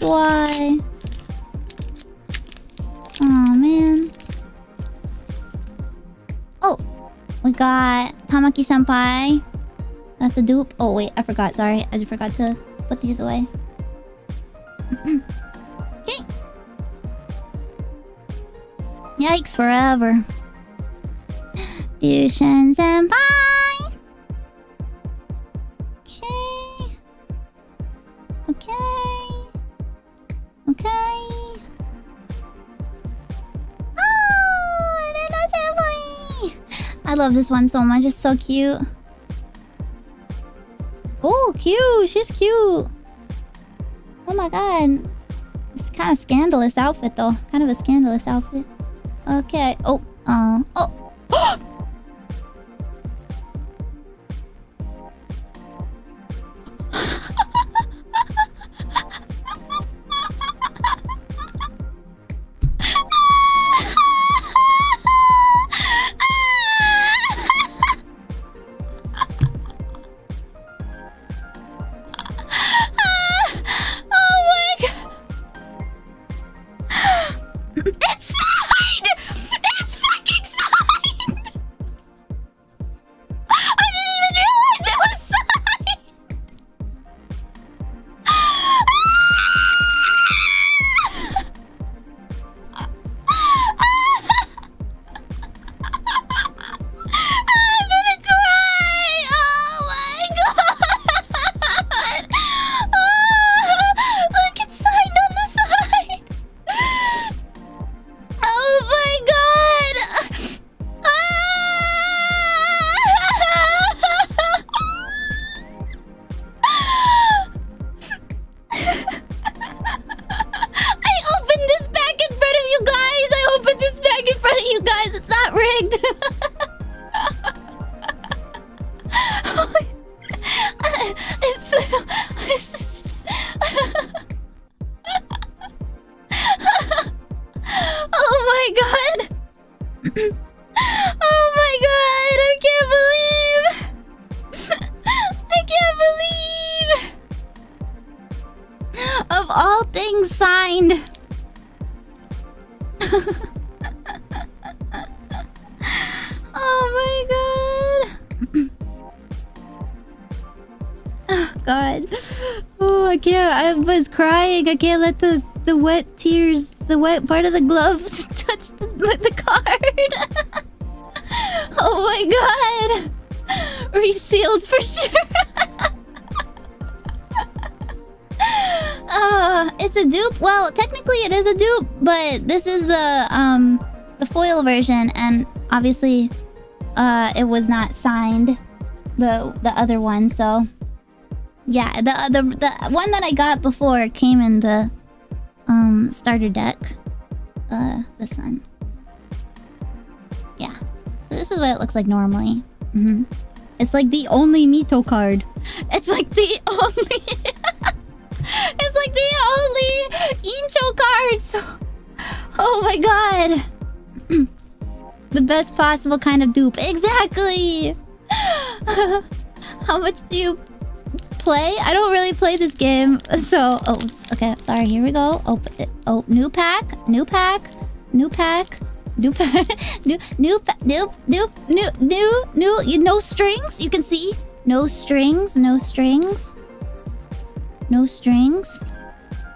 Why. Oh man. Oh, we got Tamaki Senpai. That's a dupe. Oh wait, I forgot. Sorry, I just forgot to put these away. okay. Yikes forever. Fusion Senpai. Okay. Oh. I love this one so much. It's so cute. Oh, cute. She's cute. Oh my god. It's kind of scandalous outfit though. Kind of a scandalous outfit. Okay. Oh. Uh. Oh. oh things signed. oh my god. Oh god. Oh, I can't. I was crying. I can't let the the wet tears, the wet part of the glove touch the, the card. oh my god. Resealed for sure. Uh, it's a dupe. Well, technically it is a dupe, but this is the um the foil version, and obviously, uh, it was not signed. The the other one, so yeah, the the the one that I got before came in the um starter deck. Uh, this one. Yeah, so this is what it looks like normally. Mm-hmm. It's like the only Mito card. It's like the only. It's like the only intro cards. Oh my god, the best possible kind of dupe. Exactly. How much do you play? I don't really play this game, so oops. okay. Sorry. Here we go. Open it. Oh, new pack, new pack, new pack. New pack, new, new, new, new, new, new, new. You no strings. You can see no strings, no strings. No strings.